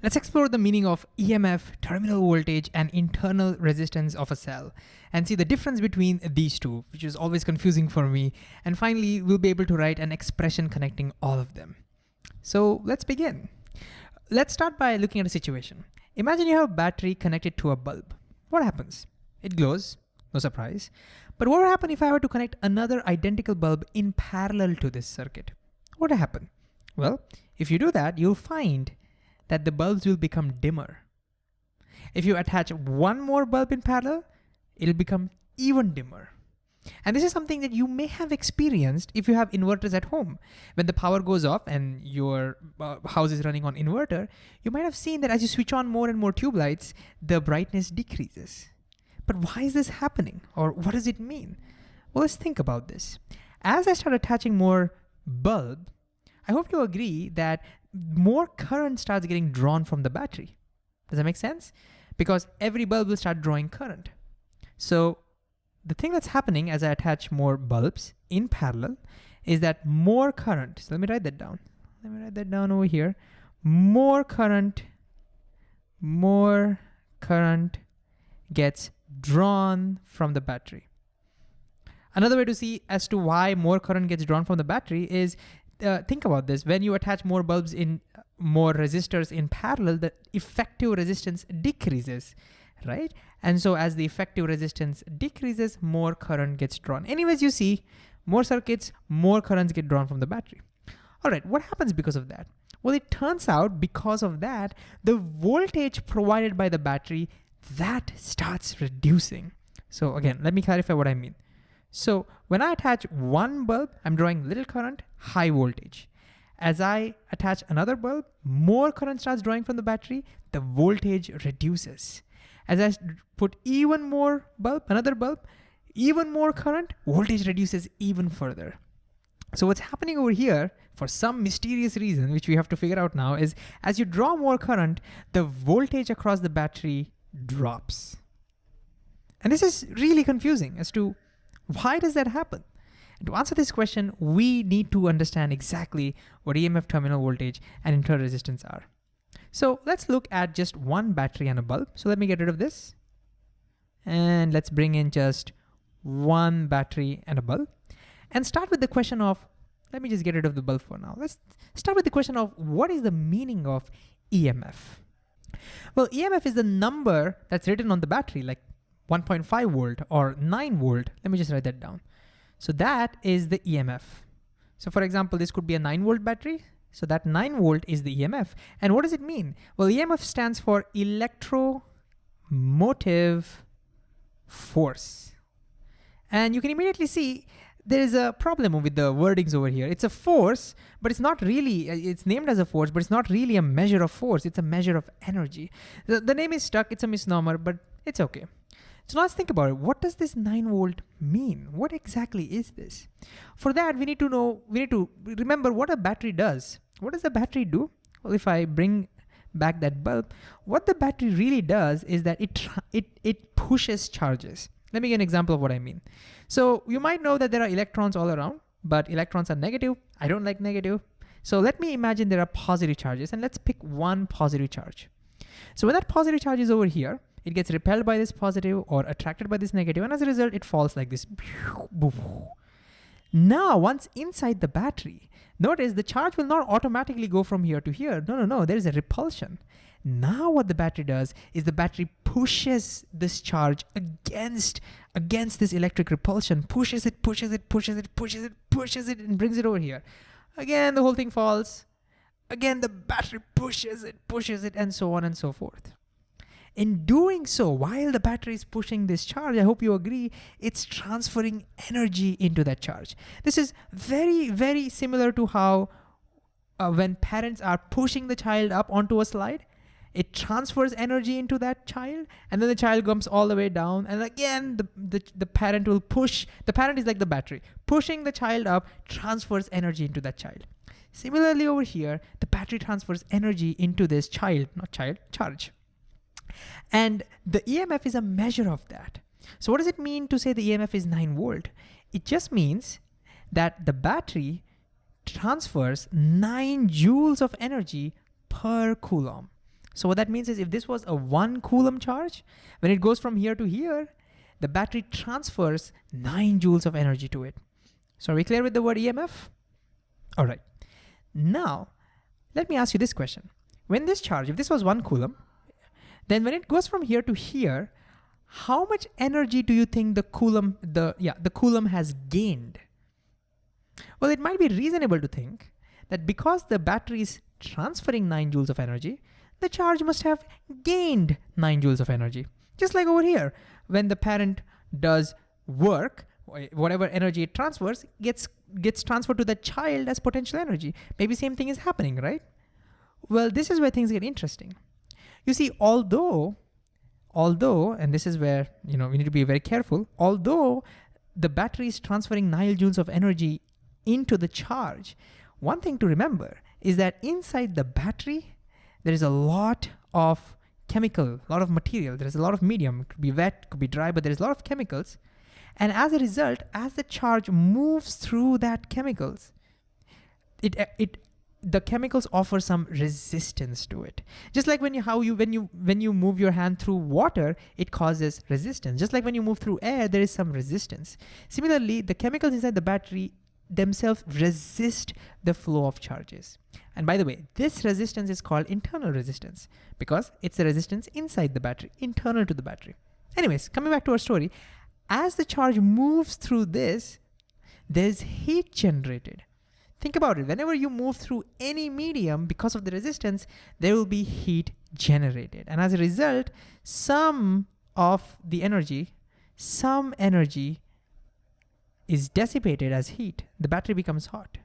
Let's explore the meaning of EMF, terminal voltage, and internal resistance of a cell, and see the difference between these two, which is always confusing for me. And finally, we'll be able to write an expression connecting all of them. So let's begin. Let's start by looking at a situation. Imagine you have a battery connected to a bulb. What happens? It glows, no surprise. But what would happen if I were to connect another identical bulb in parallel to this circuit? What would happen? Well, if you do that, you'll find that the bulbs will become dimmer. If you attach one more bulb in parallel, it'll become even dimmer. And this is something that you may have experienced if you have inverters at home. When the power goes off and your uh, house is running on inverter, you might have seen that as you switch on more and more tube lights, the brightness decreases. But why is this happening? Or what does it mean? Well, let's think about this. As I start attaching more bulb, I hope you agree that more current starts getting drawn from the battery. Does that make sense? Because every bulb will start drawing current. So the thing that's happening as I attach more bulbs in parallel is that more current, so let me write that down. Let me write that down over here. More current, more current gets drawn from the battery. Another way to see as to why more current gets drawn from the battery is uh, think about this. When you attach more bulbs in more resistors in parallel, the effective resistance decreases, right? And so as the effective resistance decreases, more current gets drawn. Anyways, you see more circuits, more currents get drawn from the battery. All right, what happens because of that? Well, it turns out because of that, the voltage provided by the battery, that starts reducing. So again, let me clarify what I mean. So when I attach one bulb, I'm drawing little current, high voltage. As I attach another bulb, more current starts drawing from the battery, the voltage reduces. As I put even more bulb, another bulb, even more current, voltage reduces even further. So what's happening over here, for some mysterious reason, which we have to figure out now, is as you draw more current, the voltage across the battery drops. And this is really confusing as to why does that happen? And to answer this question, we need to understand exactly what EMF terminal voltage and internal resistance are. So let's look at just one battery and a bulb. So let me get rid of this. And let's bring in just one battery and a bulb. And start with the question of, let me just get rid of the bulb for now. Let's start with the question of what is the meaning of EMF? Well, EMF is the number that's written on the battery, like 1.5 volt or 9 volt. Let me just write that down. So that is the EMF. So for example, this could be a 9 volt battery. So that 9 volt is the EMF. And what does it mean? Well, EMF stands for electromotive force. And you can immediately see there is a problem with the wordings over here. It's a force, but it's not really, uh, it's named as a force, but it's not really a measure of force. It's a measure of energy. The, the name is stuck, it's a misnomer, but it's okay. So let's think about it. What does this 9 volt mean? What exactly is this? For that, we need to know, we need to remember what a battery does. What does a battery do? Well, if I bring back that bulb, what the battery really does is that it, it, it pushes charges. Let me give an example of what I mean. So you might know that there are electrons all around, but electrons are negative. I don't like negative. So let me imagine there are positive charges and let's pick one positive charge. So when that positive charge is over here, it gets repelled by this positive or attracted by this negative, and as a result, it falls like this. Now, once inside the battery, notice the charge will not automatically go from here to here. No, no, no, there is a repulsion. Now what the battery does is the battery pushes this charge against, against this electric repulsion, pushes it, pushes it, pushes it, pushes it, pushes it, and brings it over here. Again, the whole thing falls. Again, the battery pushes it, pushes it, and so on and so forth. In doing so, while the battery is pushing this charge, I hope you agree, it's transferring energy into that charge. This is very, very similar to how uh, when parents are pushing the child up onto a slide, it transfers energy into that child and then the child comes all the way down and again the, the, the parent will push, the parent is like the battery, pushing the child up transfers energy into that child. Similarly over here, the battery transfers energy into this child, not child, charge. And the EMF is a measure of that. So what does it mean to say the EMF is 9 volt? It just means that the battery transfers 9 joules of energy per coulomb. So what that means is if this was a one Coulomb charge, when it goes from here to here, the battery transfers nine joules of energy to it. So are we clear with the word EMF? All right. Now, let me ask you this question. When this charge, if this was one Coulomb, then when it goes from here to here, how much energy do you think the Coulomb, the, yeah, the Coulomb has gained? Well, it might be reasonable to think that because the battery is transferring nine joules of energy, the charge must have gained nine joules of energy. Just like over here, when the parent does work, whatever energy it transfers gets gets transferred to the child as potential energy. Maybe same thing is happening, right? Well, this is where things get interesting. You see, although, although, and this is where you know we need to be very careful, although the battery is transferring 9 joules of energy into the charge, one thing to remember is that inside the battery, there is a lot of chemical, a lot of material. There's a lot of medium. It could be wet, it could be dry, but there's a lot of chemicals. And as a result, as the charge moves through that chemicals, it, it the chemicals offer some resistance to it. Just like when you how you when you when you move your hand through water, it causes resistance. Just like when you move through air, there is some resistance. Similarly, the chemicals inside the battery themselves resist the flow of charges. And by the way, this resistance is called internal resistance because it's the resistance inside the battery, internal to the battery. Anyways, coming back to our story, as the charge moves through this, there's heat generated. Think about it, whenever you move through any medium because of the resistance, there will be heat generated. And as a result, some of the energy, some energy is dissipated as heat. The battery becomes hot.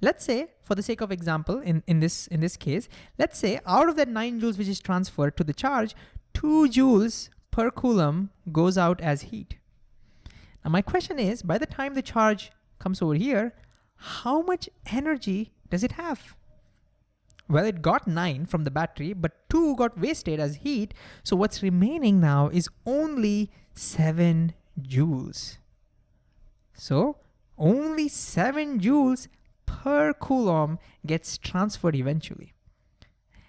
Let's say, for the sake of example, in, in, this, in this case, let's say out of that 9 joules which is transferred to the charge, 2 joules per coulomb goes out as heat. Now my question is, by the time the charge comes over here, how much energy does it have? Well, it got 9 from the battery, but 2 got wasted as heat, so what's remaining now is only 7 joules. So only 7 joules per coulomb gets transferred eventually.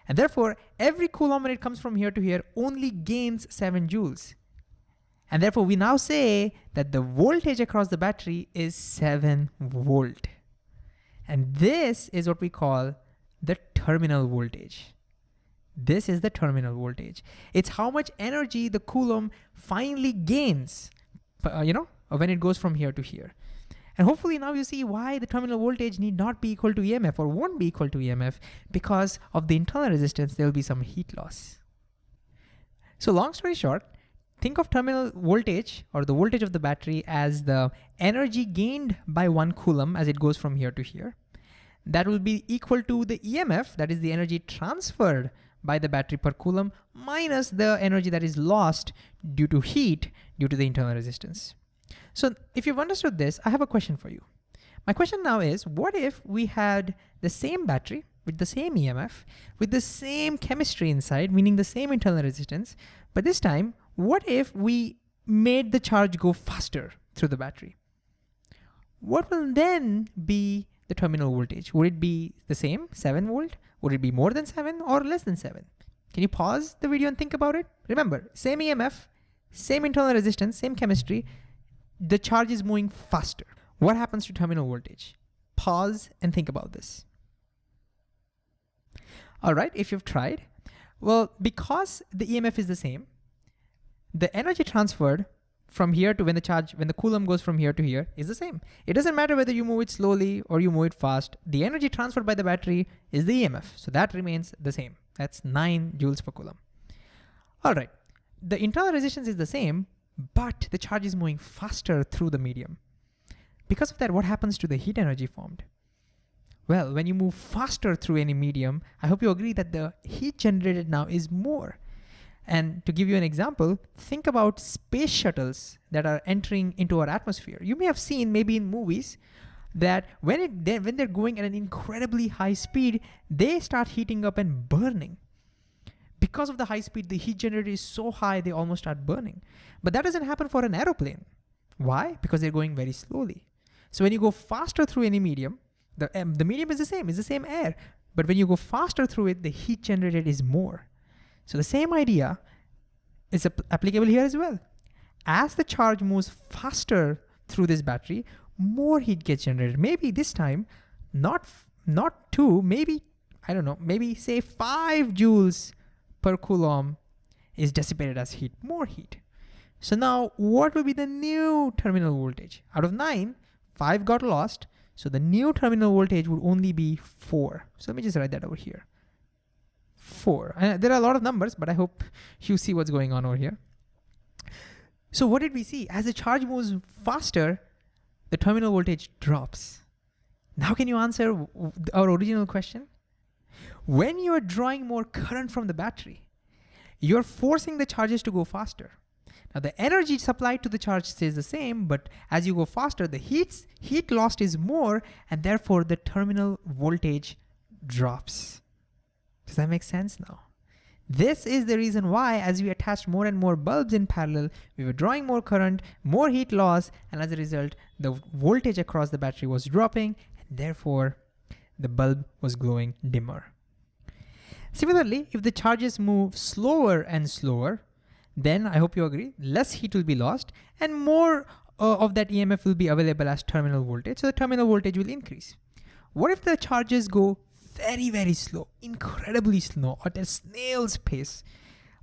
And therefore, every coulomb when it comes from here to here only gains 7 joules. And therefore, we now say that the voltage across the battery is 7 volt. And this is what we call the terminal voltage. This is the terminal voltage. It's how much energy the coulomb finally gains, uh, you know, when it goes from here to here. And hopefully now you see why the terminal voltage need not be equal to EMF or won't be equal to EMF because of the internal resistance, there'll be some heat loss. So long story short, think of terminal voltage or the voltage of the battery as the energy gained by one coulomb as it goes from here to here. That will be equal to the EMF, that is the energy transferred by the battery per coulomb minus the energy that is lost due to heat due to the internal resistance. So if you've understood this, I have a question for you. My question now is, what if we had the same battery with the same EMF, with the same chemistry inside, meaning the same internal resistance, but this time, what if we made the charge go faster through the battery? What will then be the terminal voltage? Would it be the same, 7 volt? Would it be more than 7 or less than 7? Can you pause the video and think about it? Remember, same EMF, same internal resistance, same chemistry, the charge is moving faster. What happens to terminal voltage? Pause and think about this. All right, if you've tried, well, because the EMF is the same, the energy transferred from here to when the charge, when the Coulomb goes from here to here is the same. It doesn't matter whether you move it slowly or you move it fast. The energy transferred by the battery is the EMF. So that remains the same. That's nine joules per Coulomb. All right, the internal resistance is the same, but the charge is moving faster through the medium. Because of that, what happens to the heat energy formed? Well, when you move faster through any medium, I hope you agree that the heat generated now is more. And to give you an example, think about space shuttles that are entering into our atmosphere. You may have seen maybe in movies that when, it, when they're going at an incredibly high speed, they start heating up and burning because of the high speed, the heat generated is so high, they almost start burning. But that doesn't happen for an aeroplane. Why? Because they're going very slowly. So when you go faster through any medium, the, um, the medium is the same, it's the same air. but when you go faster through it, the heat generated is more. So the same idea is applicable here as well. As the charge moves faster through this battery, more heat gets generated. Maybe this time, not, not two, maybe, I don't know, maybe say five joules per coulomb is dissipated as heat, more heat. So now what will be the new terminal voltage? Out of nine, five got lost. So the new terminal voltage would only be four. So let me just write that over here. Four. There are a lot of numbers, but I hope you see what's going on over here. So what did we see? As the charge moves faster, the terminal voltage drops. Now can you answer our original question? When you are drawing more current from the battery, you're forcing the charges to go faster. Now the energy supplied to the charge stays the same, but as you go faster, the heat, heat lost is more, and therefore the terminal voltage drops. Does that make sense now? This is the reason why as we attached more and more bulbs in parallel, we were drawing more current, more heat loss, and as a result, the voltage across the battery was dropping, and therefore the bulb was glowing dimmer. Similarly, if the charges move slower and slower, then I hope you agree, less heat will be lost and more uh, of that EMF will be available as terminal voltage. So the terminal voltage will increase. What if the charges go very, very slow, incredibly slow at a snail's pace,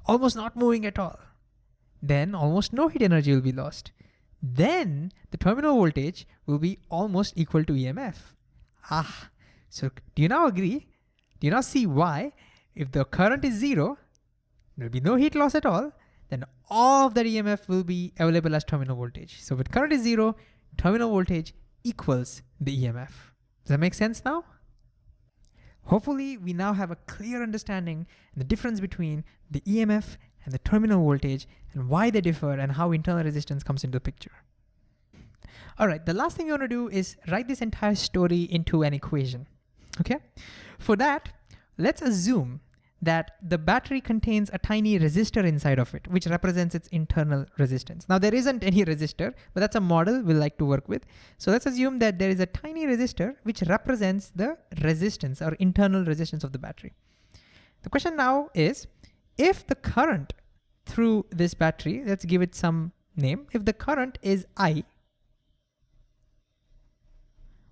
almost not moving at all? Then almost no heat energy will be lost. Then the terminal voltage will be almost equal to EMF. Ah, so do you now agree? Do you now see why if the current is zero, there'll be no heat loss at all, then all of that EMF will be available as terminal voltage. So with current is zero, terminal voltage equals the EMF. Does that make sense now? Hopefully we now have a clear understanding the difference between the EMF and the terminal voltage and why they differ and how internal resistance comes into the picture. All right, the last thing you wanna do is write this entire story into an equation, okay? For that, let's assume that the battery contains a tiny resistor inside of it, which represents its internal resistance. Now there isn't any resistor, but that's a model we like to work with. So let's assume that there is a tiny resistor which represents the resistance or internal resistance of the battery. The question now is, if the current through this battery, let's give it some name, if the current is I,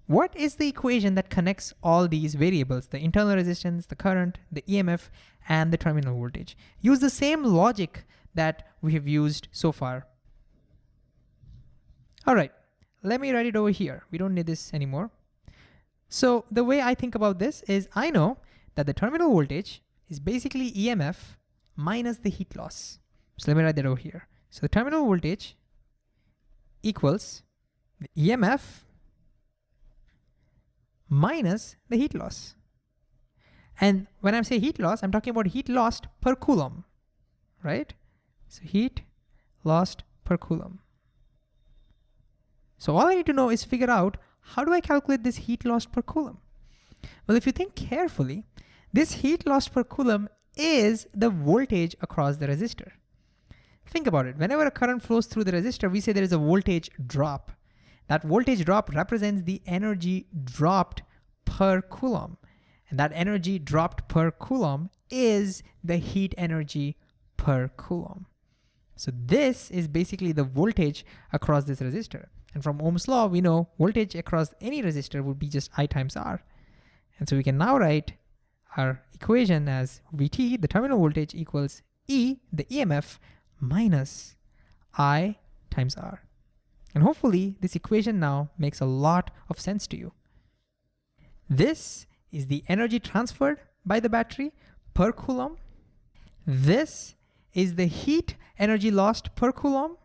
what is the equation that connects all these variables, the internal resistance, the current, the EMF, and the terminal voltage? Use the same logic that we have used so far. All right, let me write it over here. We don't need this anymore. So the way I think about this is I know that the terminal voltage is basically EMF minus the heat loss. So let me write that over here. So the terminal voltage equals the EMF minus the heat loss. And when I say heat loss, I'm talking about heat lost per coulomb, right? So heat lost per coulomb. So all I need to know is figure out how do I calculate this heat lost per coulomb? Well, if you think carefully, this heat lost per coulomb is the voltage across the resistor. Think about it. Whenever a current flows through the resistor, we say there is a voltage drop. That voltage drop represents the energy dropped per coulomb. And that energy dropped per coulomb is the heat energy per coulomb. So this is basically the voltage across this resistor. And from Ohm's law, we know voltage across any resistor would be just I times R. And so we can now write our equation as Vt, the terminal voltage, equals E, the EMF, minus I times R. And hopefully this equation now makes a lot of sense to you. This is the energy transferred by the battery per coulomb. This is the heat energy lost per coulomb.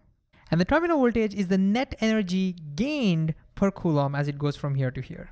And the terminal voltage is the net energy gained per coulomb as it goes from here to here.